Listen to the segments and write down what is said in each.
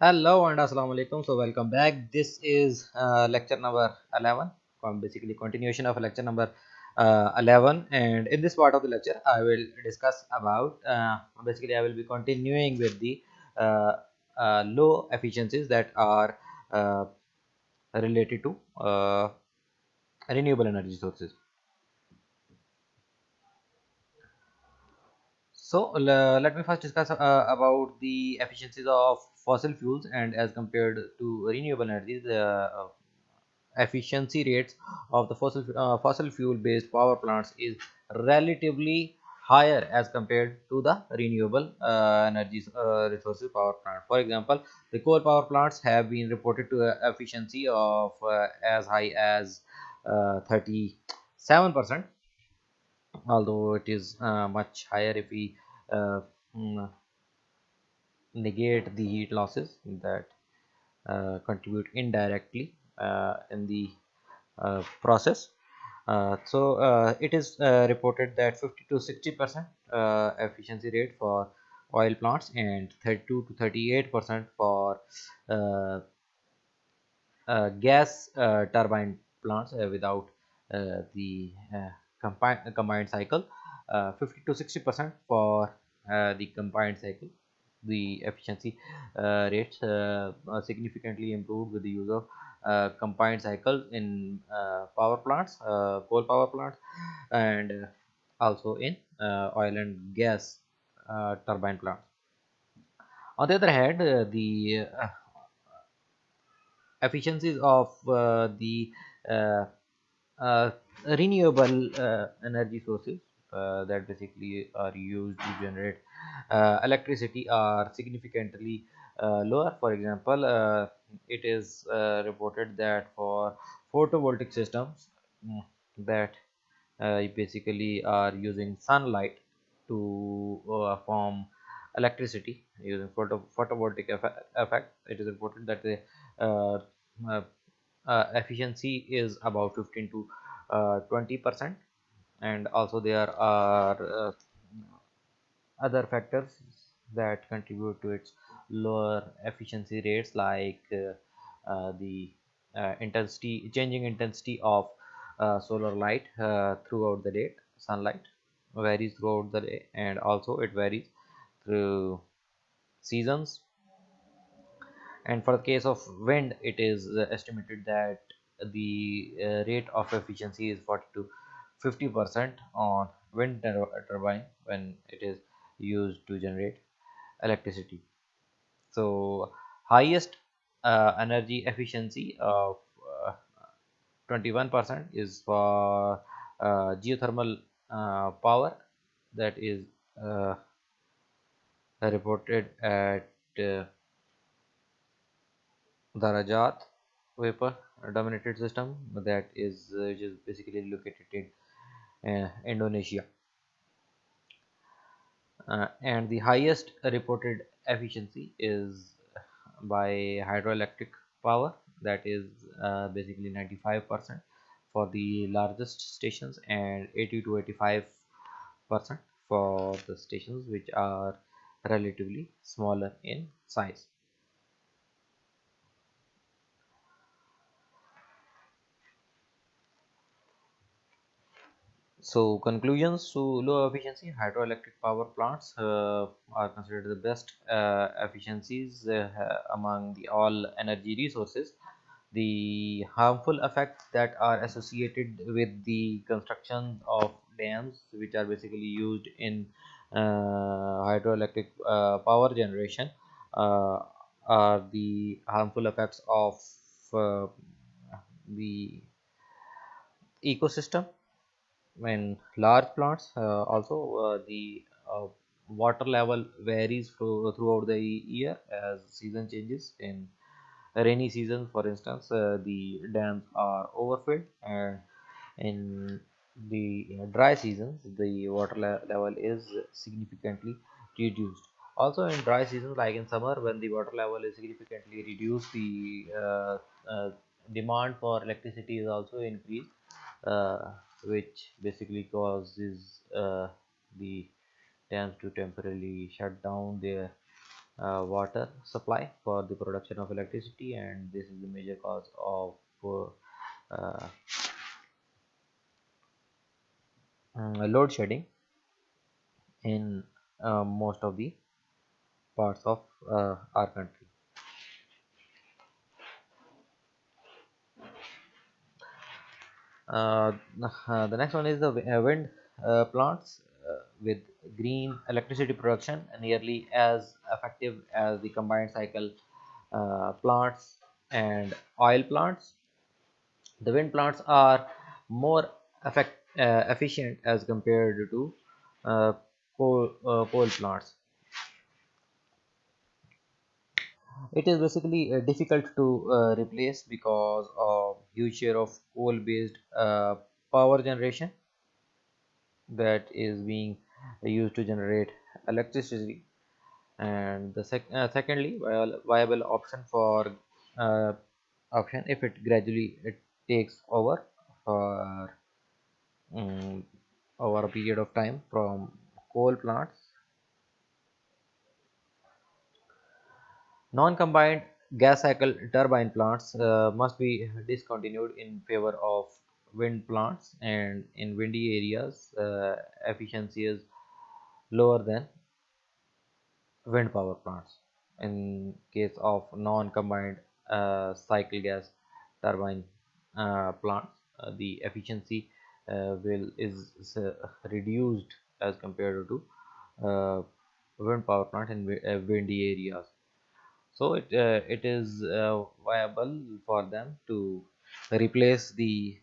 Hello and assalamu alaikum. So welcome back. This is uh, lecture number 11. Um, basically continuation of lecture number uh, 11 and in this part of the lecture I will discuss about uh, basically I will be continuing with the uh, uh, low efficiencies that are uh, related to renewable energy sources. So let me first discuss about the efficiencies of fossil fuels and as compared to renewable energy, the uh, efficiency rates of the fossil uh, fossil fuel based power plants is relatively higher as compared to the renewable uh, energy uh, resources power plant. For example, the coal power plants have been reported to efficiency of uh, as high as 37 percent although it is uh, much higher if we uh, mm, negate the heat losses that uh, contribute indirectly uh, in the uh, process. Uh, so it is reported that 50 to 60 percent efficiency rate for oil plants and 32 to 38 percent for gas turbine plants without the combined, combined cycle. Uh, 50 to 60 percent for uh, the combined cycle the efficiency uh, rates significantly improved with the use of uh, combined cycles in uh, power plants, uh, coal power plants, and also in oil and gas turbine plants. On the other hand, the efficiencies of the uh, renewable uh, energy sources uh, that basically are used to generate electricity are significantly lower. For example it is reported that for photovoltaic systems mm, that uh, basically are using sunlight to uh, form electricity using photo photovoltaic effect, it is reported that the uh, uh, efficiency is about 15 to uh, 20 percent and also there are uh, other factors that contribute to its lower efficiency rates like the intensity changing intensity of solar light throughout the day sunlight varies throughout the day and also it varies through seasons. And for the case of wind it is uh, estimated that the uh, rate of efficiency is 40 to 50 percent on wind turbine when it is used to generate electricity. So highest uh, energy efficiency of uh, 21 percent is for uh, geothermal uh, power that is reported at the Rajat vapor dominated system that is uh, which is basically located in uh, Indonesia. Uh, and the highest reported efficiency is by hydroelectric power. That is uh, basically 95 percent for the largest stations and 80 to 85 percent for the stations which are relatively smaller in size So conclusions to low efficiency hydroelectric power plants uh, are considered the best uh, efficiencies uh, among the all energy resources. The harmful effects that are associated with the construction of dams which are basically used in uh, hydroelectric uh, power generation uh, are the harmful effects of the ecosystem when large plants uh, also uh, the uh, water level varies throughout the year as season changes. In rainy season for instance uh, the dams are overfilled and in the dry seasons the water le level is significantly reduced. Also in dry seasons like in summer when the water level is significantly reduced the uh, uh, demand for electricity is also increased which basically causes uh, the dams to temporarily shut down their uh, water supply for the production of electricity. And this is the major cause of uh, mm, load shedding in uh, most of the parts of uh, our country uh, the next one is the uh, wind uh, plants uh, with green electricity production nearly as effective as the combined cycle uh, plants and oil plants. The wind plants are more effect, efficient as compared to coal, coal plants. It is basically difficult to replace because of huge share of coal based uh, power generation that is being used to generate electricity. And the sec uh, secondly viable option for uh, option if it gradually it takes over for um, over a period of time from coal plants. Non-combined gas cycle turbine plants uh, must be discontinued in favor of wind plants and in windy areas uh, efficiency is lower than wind power plants. In case of non-combined uh, cycle gas turbine uh, plants uh, the efficiency uh, will is, uh, reduced as compared to wind power plant in windy areas so it it is viable for them to replace the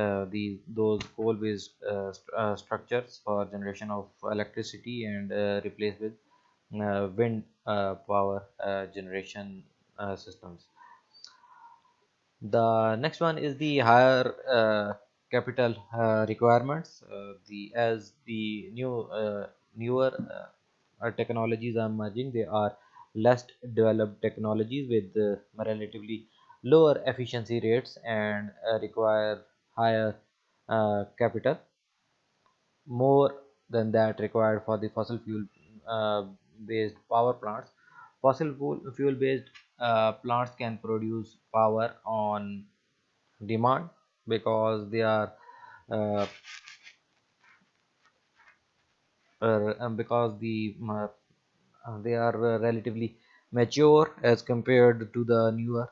uh, the those coal based uh, st uh, structures for generation of electricity and replace with wind power generation systems. The next one is the higher uh, capital uh, requirements uh, the as the new newer technologies are emerging they are less developed technologies with relatively lower efficiency rates and require higher uh, capital. More than that required for the fossil fuel uh, based power plants. Fossil fuel based uh, plants can produce power on demand because they are uh, uh, because the uh, they are relatively mature as compared to the newer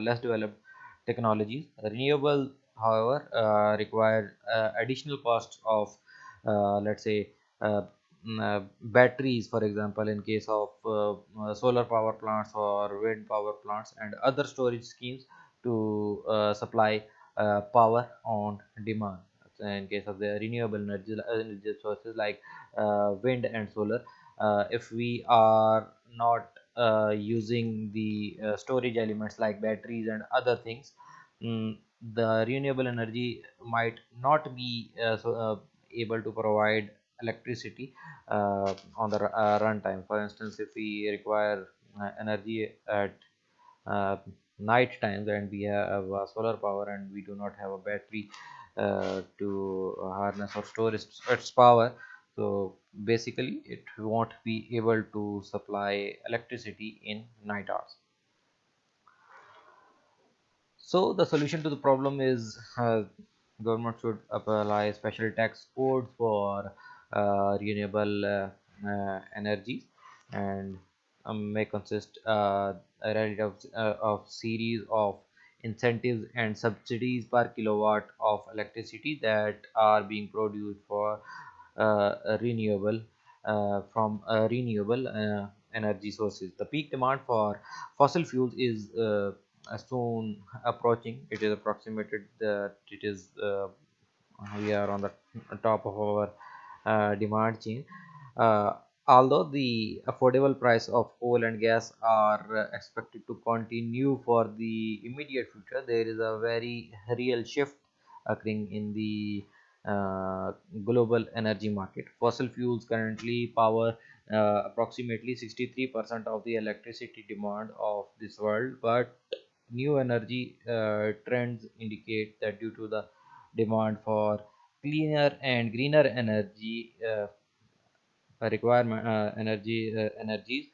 less developed technologies. Renewable however uh, require uh, additional costs of uh, let's say mm, batteries for example in case of solar power plants or wind power plants and other storage schemes to supply power on demand. In case of the renewable energy, energy sources like uh, wind and solar uh, if we are not uh, using the storage elements like batteries and other things um, the renewable energy might not be uh, so, uh, able to provide electricity uh, on the uh, runtime. For instance, if we require uh, energy at uh, night times and we have solar power and we do not have a battery to harness or store its, its power, so basically it won't be able to supply electricity in night hours. So the solution to the problem is uh, government should apply special tax codes for uh, renewable uh, uh energies and um, may consist uh, a relative uh, of series of incentives and subsidies per kilowatt of electricity that are being produced for renewable from renewable energy sources. The peak demand for fossil fuels is soon approaching it is approximated that it is uh, we are on the top of our uh, demand chain uh, although the affordable price of coal and gas are expected to continue for the immediate future there is a very real shift occurring in the uh, global energy market. Fossil fuels currently power uh, approximately 63% of the electricity demand of this world but new energy uh, trends indicate that due to the demand for cleaner and greener energy uh, requirement uh, energy uh, energies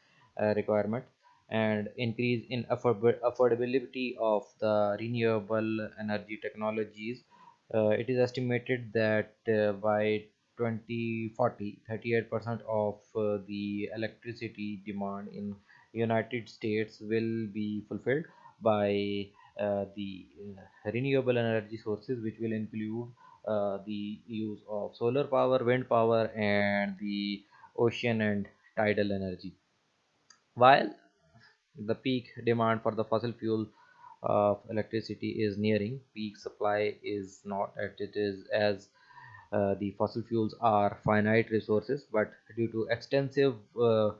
requirement and increase in afford affordability of the renewable energy technologies it is estimated that uh, by 2040 38% of uh, the electricity demand in united states will be fulfilled by uh, the uh, renewable energy sources which will include uh, the use of solar power wind power and the ocean and tidal energy. While the peak demand for the fossil fuel of electricity is nearing peak supply is not as it is as uh, the fossil fuels are finite resources but due to extensive uh,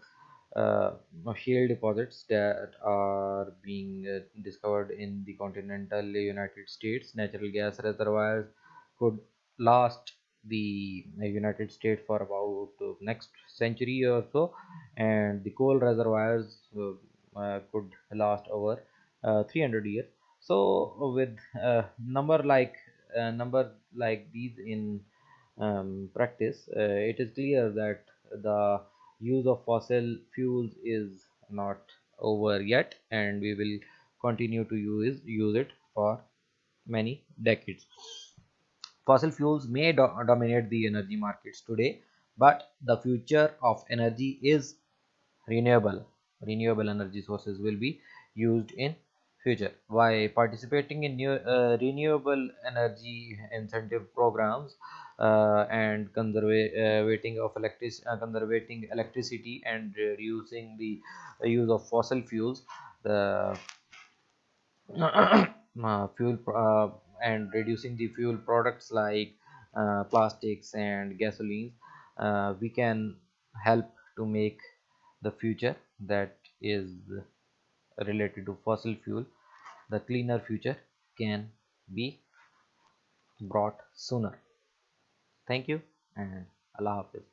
uh, shale deposits that are being uh, discovered in the continental united states natural gas reservoirs could last the united states for about uh, next century or so and the coal reservoirs uh, could last over 300 years. So with a number like a number like these in um, practice uh, it is clear that the use of fossil fuels is not over yet and we will continue to use use it for many decades. Fossil fuels may do dominate the energy markets today but the future of energy is renewable. Renewable energy sources will be used in future. By participating in new uh, renewable energy incentive programs uh, and conservating of electric uh, conservating electricity and reducing the use of fossil fuels the uh, fuel uh, and reducing the fuel products like uh, plastics and gasolines uh, we can help to make the future that is related to fossil fuel the cleaner future can be brought sooner. Thank you and allah hafiz